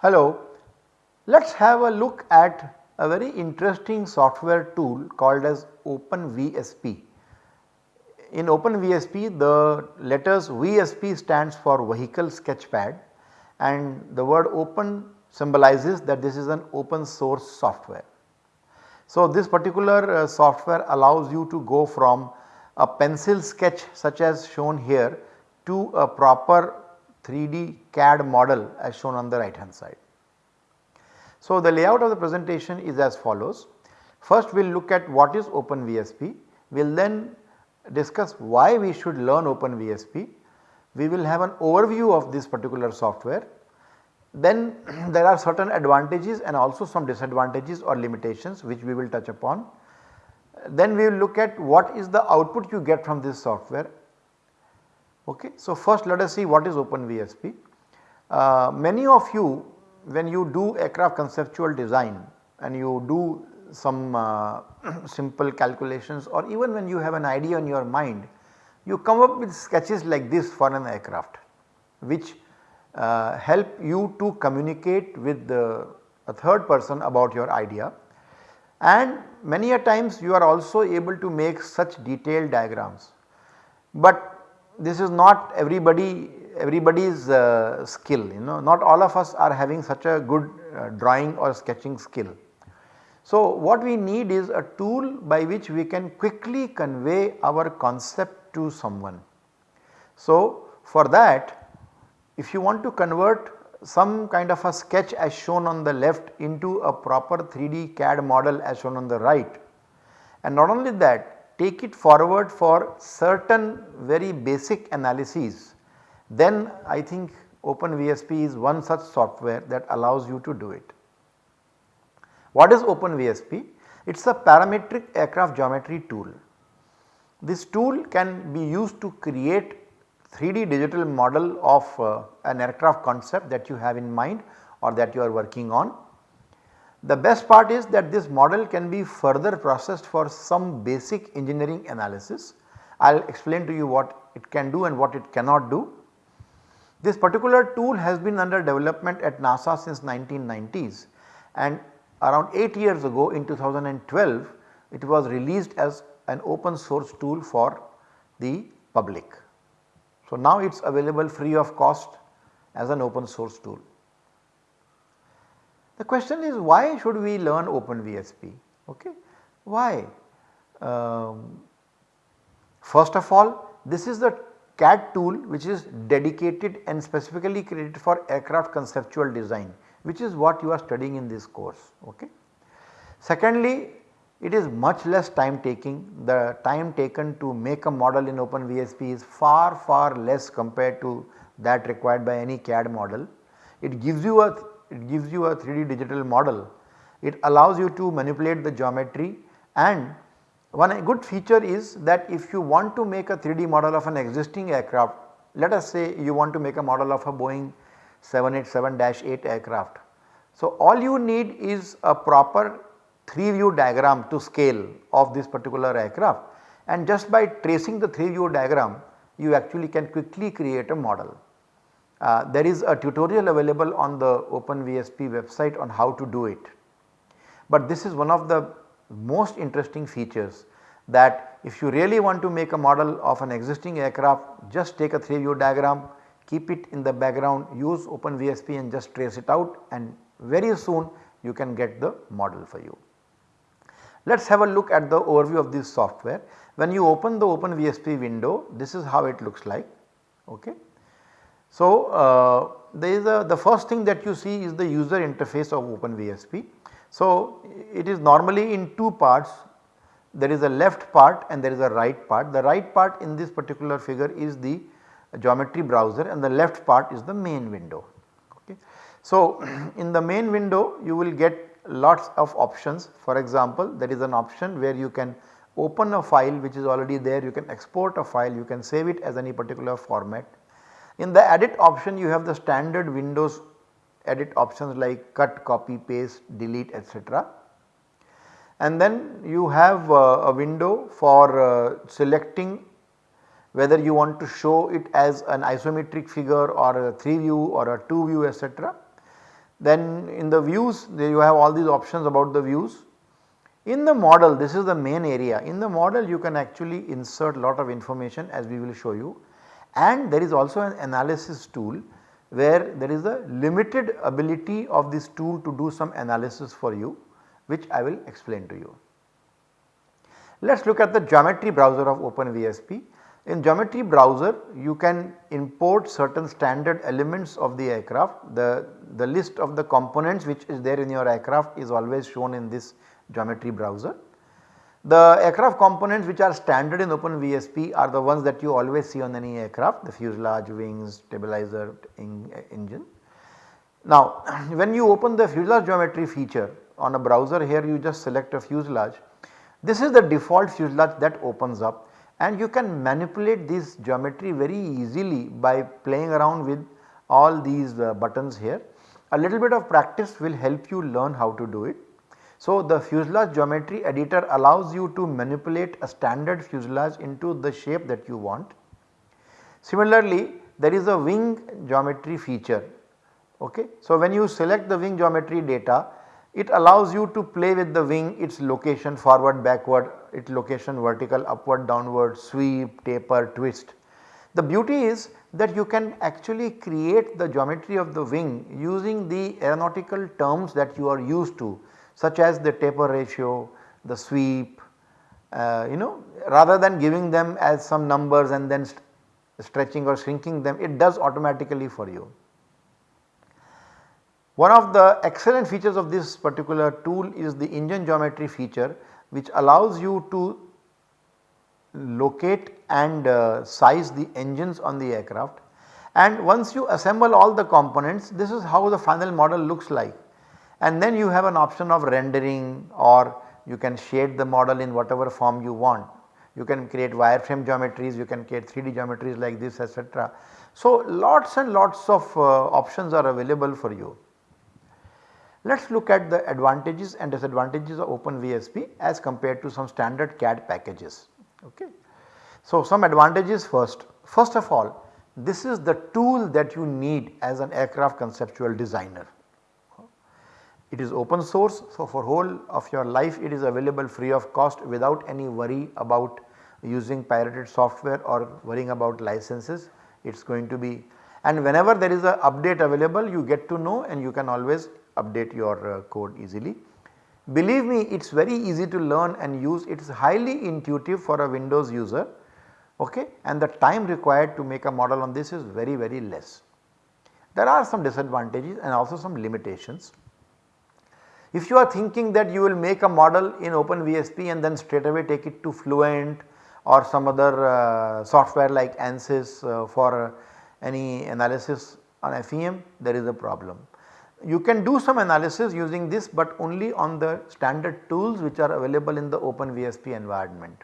Hello, let us have a look at a very interesting software tool called as OpenVSP. In OpenVSP the letters VSP stands for vehicle sketchpad and the word open symbolizes that this is an open source software. So, this particular uh, software allows you to go from a pencil sketch such as shown here to a proper 3D CAD model as shown on the right hand side. So, the layout of the presentation is as follows. First we will look at what is OpenVSP, we will then discuss why we should learn OpenVSP, we will have an overview of this particular software. Then there are certain advantages and also some disadvantages or limitations which we will touch upon. Then we will look at what is the output you get from this software. Okay. So, first let us see what is OpenVSP. Uh, many of you when you do aircraft conceptual design and you do some uh, simple calculations or even when you have an idea in your mind, you come up with sketches like this for an aircraft which uh, help you to communicate with the, a third person about your idea and many a times you are also able to make such detailed diagrams. But this is not everybody everybody's uh, skill you know not all of us are having such a good uh, drawing or sketching skill. So, what we need is a tool by which we can quickly convey our concept to someone. So, for that if you want to convert some kind of a sketch as shown on the left into a proper 3D CAD model as shown on the right and not only that take it forward for certain very basic analyses then I think OpenVSP is one such software that allows you to do it. What is OpenVSP? It is a parametric aircraft geometry tool. This tool can be used to create 3D digital model of uh, an aircraft concept that you have in mind or that you are working on. The best part is that this model can be further processed for some basic engineering analysis. I will explain to you what it can do and what it cannot do. This particular tool has been under development at NASA since 1990s and around 8 years ago in 2012 it was released as an open source tool for the public. So, now it is available free of cost as an open source tool. The question is why should we learn OpenVSP? Okay. Why? Um, first of all this is the CAD tool which is dedicated and specifically created for aircraft conceptual design which is what you are studying in this course. Okay. Secondly, it is much less time taking the time taken to make a model in OpenVSP is far far less compared to that required by any CAD model. It gives you a it gives you a 3D digital model. It allows you to manipulate the geometry and one good feature is that if you want to make a 3D model of an existing aircraft, let us say you want to make a model of a Boeing 787-8 aircraft. So, all you need is a proper 3 view diagram to scale of this particular aircraft and just by tracing the 3 view diagram you actually can quickly create a model. Uh, there is a tutorial available on the OpenVSP website on how to do it. But this is one of the most interesting features that if you really want to make a model of an existing aircraft just take a 3 view diagram keep it in the background use OpenVSP and just trace it out and very soon you can get the model for you. Let us have a look at the overview of this software. When you open the OpenVSP window this is how it looks like. Okay. So, uh, there is a the first thing that you see is the user interface of OpenVSP. So, it is normally in two parts there is a left part and there is a right part. The right part in this particular figure is the geometry browser and the left part is the main window. Okay. So, in the main window you will get lots of options for example there is an option where you can open a file which is already there you can export a file you can save it as any particular format. In the edit option you have the standard windows edit options like cut, copy, paste, delete etc. And then you have uh, a window for uh, selecting whether you want to show it as an isometric figure or a 3 view or a 2 view etc. Then in the views you have all these options about the views. In the model this is the main area in the model you can actually insert a lot of information as we will show you and there is also an analysis tool where there is a limited ability of this tool to do some analysis for you which I will explain to you. Let us look at the geometry browser of OpenVSP. In geometry browser you can import certain standard elements of the aircraft. The, the list of the components which is there in your aircraft is always shown in this geometry browser. The aircraft components which are standard in OpenVSP are the ones that you always see on any aircraft the fuselage, wings, stabilizer, engine. Now when you open the fuselage geometry feature on a browser here you just select a fuselage. This is the default fuselage that opens up and you can manipulate this geometry very easily by playing around with all these uh, buttons here. A little bit of practice will help you learn how to do it. So, the fuselage geometry editor allows you to manipulate a standard fuselage into the shape that you want. Similarly, there is a wing geometry feature. Okay. So, when you select the wing geometry data it allows you to play with the wing its location forward backward its location vertical upward downward sweep taper twist. The beauty is that you can actually create the geometry of the wing using the aeronautical terms that you are used to such as the taper ratio, the sweep uh, you know rather than giving them as some numbers and then st stretching or shrinking them it does automatically for you. One of the excellent features of this particular tool is the engine geometry feature which allows you to locate and uh, size the engines on the aircraft and once you assemble all the components this is how the final model looks like and then you have an option of rendering or you can shade the model in whatever form you want. You can create wireframe geometries, you can create 3D geometries like this etc. So lots and lots of uh, options are available for you. Let us look at the advantages and disadvantages of OpenVSP as compared to some standard CAD packages. Okay. So, some advantages first. First of all this is the tool that you need as an aircraft conceptual designer. It is open source so for whole of your life it is available free of cost without any worry about using pirated software or worrying about licenses it is going to be and whenever there is a update available you get to know and you can always update your uh, code easily. Believe me it is very easy to learn and use it is highly intuitive for a Windows user okay and the time required to make a model on this is very very less. There are some disadvantages and also some limitations. If you are thinking that you will make a model in OpenVSP and then straight away take it to Fluent or some other uh, software like ANSYS uh, for any analysis on FEM there is a problem. You can do some analysis using this but only on the standard tools which are available in the open VSP environment.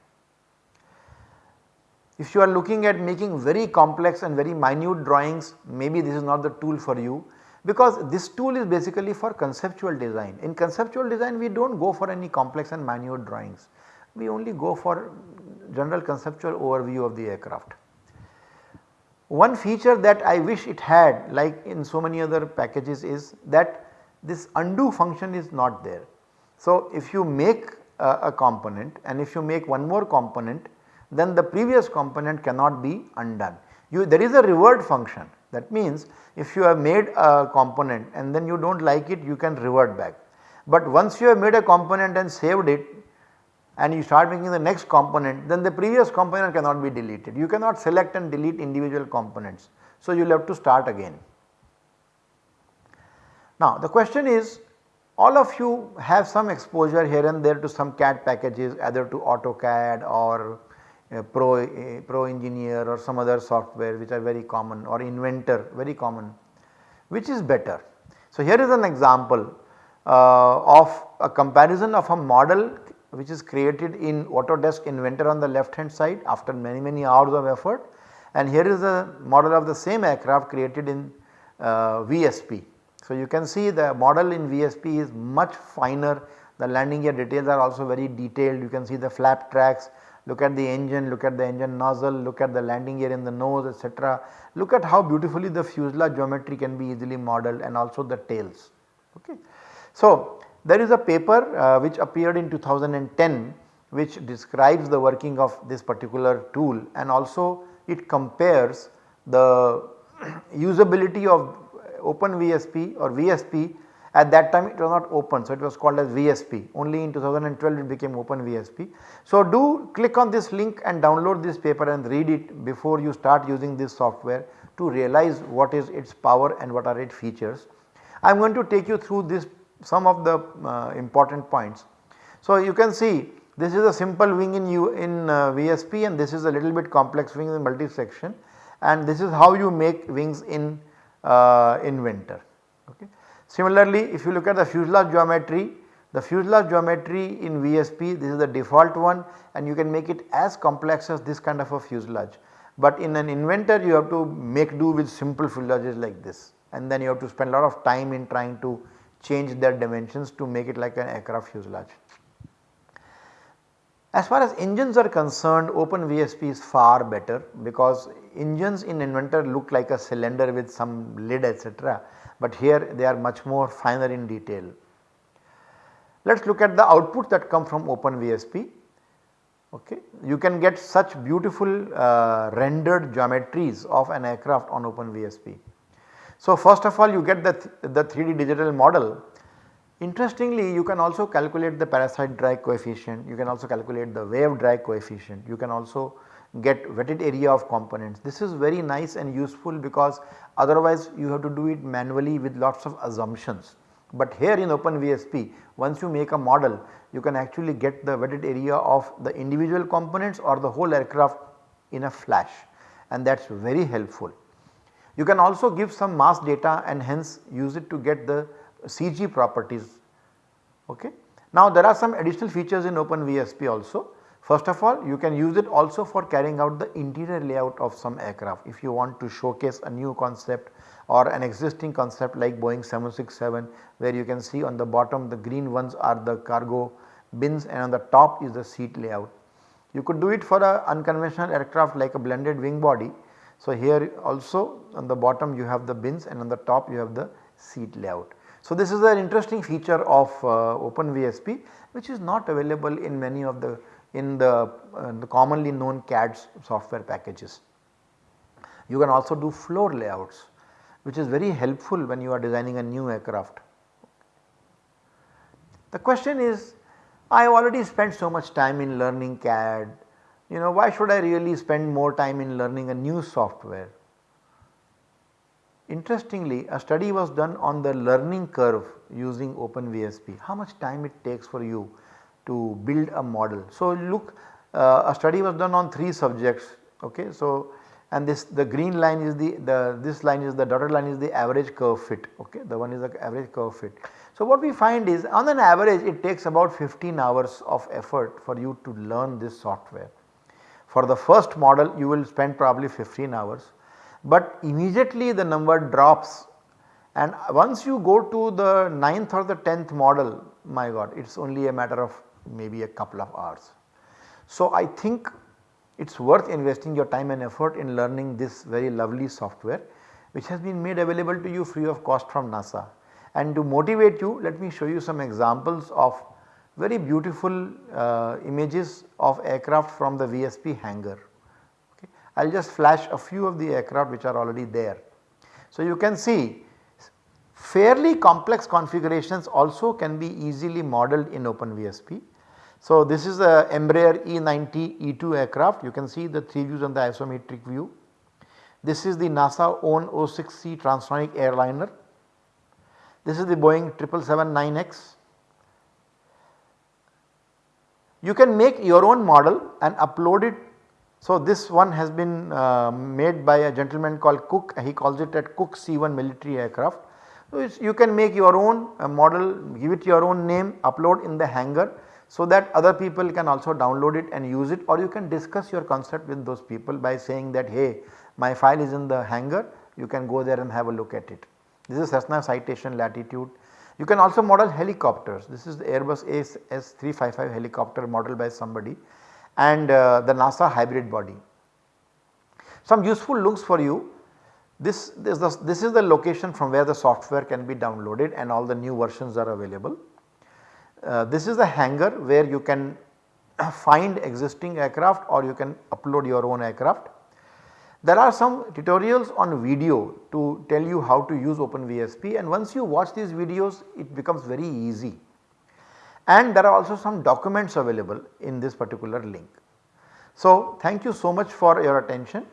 If you are looking at making very complex and very minute drawings maybe this is not the tool for you because this tool is basically for conceptual design. In conceptual design we do not go for any complex and minute drawings, we only go for general conceptual overview of the aircraft. One feature that I wish it had like in so many other packages is that this undo function is not there. So, if you make a, a component and if you make one more component then the previous component cannot be undone. You, there is a revert function that means if you have made a component and then you do not like it you can revert back. But once you have made a component and saved it and you start making the next component then the previous component cannot be deleted. You cannot select and delete individual components. So, you will have to start again. Now the question is all of you have some exposure here and there to some CAD packages either to AutoCAD or uh, Pro, uh, Pro Engineer or some other software which are very common or Inventor very common which is better. So here is an example uh, of a comparison of a model which is created in Autodesk Inventor on the left hand side after many many hours of effort and here is a model of the same aircraft created in uh, VSP. So, you can see the model in VSP is much finer the landing gear details are also very detailed you can see the flap tracks look at the engine, look at the engine nozzle, look at the landing gear in the nose etc. Look at how beautifully the fuselage geometry can be easily modeled and also the tails. Okay. So, there is a paper uh, which appeared in 2010 which describes the working of this particular tool and also it compares the usability of open VSP or VSP at that time it was not open so it was called as VSP only in 2012 it became open VSP. So do click on this link and download this paper and read it before you start using this software to realize what is its power and what are its features. I am going to take you through this some of the uh, important points. So you can see this is a simple wing in U in uh, VSP and this is a little bit complex wing in multi section and this is how you make wings in uh, Inventor. Okay. Similarly, if you look at the fuselage geometry, the fuselage geometry in VSP this is the default one and you can make it as complex as this kind of a fuselage. But in an inventor you have to make do with simple fuselages like this and then you have to spend a lot of time in trying to change their dimensions to make it like an aircraft fuselage. As far as engines are concerned OpenVSP is far better because engines in Inventor look like a cylinder with some lid etc but here they are much more finer in detail. Let us look at the output that come from OpenVSP. Okay. You can get such beautiful uh, rendered geometries of an aircraft on open OpenVSP. So first of all you get the, th the 3D digital model. Interestingly you can also calculate the parasite drag coefficient, you can also calculate the wave drag coefficient, you can also get wetted area of components. This is very nice and useful because otherwise you have to do it manually with lots of assumptions. But here in OpenVSP once you make a model you can actually get the wetted area of the individual components or the whole aircraft in a flash and that is very helpful. You can also give some mass data and hence use it to get the CG properties. Okay. Now there are some additional features in OpenVSP also. First of all you can use it also for carrying out the interior layout of some aircraft if you want to showcase a new concept or an existing concept like Boeing 767 where you can see on the bottom the green ones are the cargo bins and on the top is the seat layout. You could do it for a unconventional aircraft like a blended wing body. So here also on the bottom you have the bins and on the top you have the seat layout. So this is an interesting feature of uh, OpenVSP which is not available in many of the in the, uh, the commonly known CAD software packages. You can also do floor layouts which is very helpful when you are designing a new aircraft. The question is I have already spent so much time in learning CAD, you know why should I really spend more time in learning a new software. Interestingly a study was done on the learning curve using OpenVSP, how much time it takes for you to build a model. So look uh, a study was done on 3 subjects okay. So and this the green line is the, the this line is the dotted line is the average curve fit okay the one is the average curve fit. So what we find is on an average it takes about 15 hours of effort for you to learn this software. For the first model you will spend probably 15 hours but immediately the number drops and once you go to the 9th or the 10th model my god it is only a matter of maybe a couple of hours. So I think it is worth investing your time and effort in learning this very lovely software which has been made available to you free of cost from NASA. And to motivate you let me show you some examples of very beautiful uh, images of aircraft from the VSP hangar. Okay. I will just flash a few of the aircraft which are already there. So you can see fairly complex configurations also can be easily modeled in OpenVSP. So this is a Embraer E90 E2 aircraft you can see the 3 views on the isometric view. This is the NASA own 06C transonic airliner. This is the Boeing 777-9X. You can make your own model and upload it. So this one has been uh, made by a gentleman called Cook he calls it at Cook C1 military aircraft. So you can make your own uh, model give it your own name upload in the hangar so that other people can also download it and use it or you can discuss your concept with those people by saying that hey my file is in the hangar you can go there and have a look at it. This is Cessna Citation Latitude. You can also model helicopters. This is the Airbus AS355 helicopter modeled by somebody and uh, the NASA hybrid body. Some useful looks for you. This, this, this is the location from where the software can be downloaded and all the new versions are available. Uh, this is the hangar where you can find existing aircraft or you can upload your own aircraft. There are some tutorials on video to tell you how to use OpenVSP and once you watch these videos it becomes very easy. And there are also some documents available in this particular link. So thank you so much for your attention.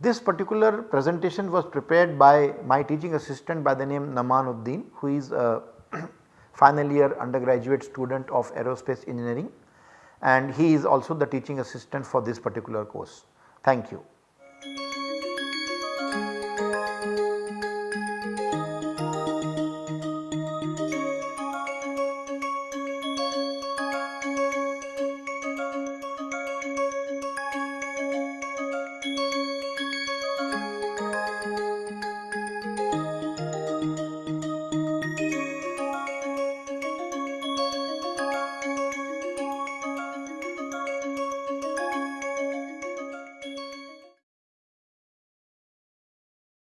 This particular presentation was prepared by my teaching assistant by the name Namanuddin who is a final year undergraduate student of aerospace engineering and he is also the teaching assistant for this particular course. Thank you.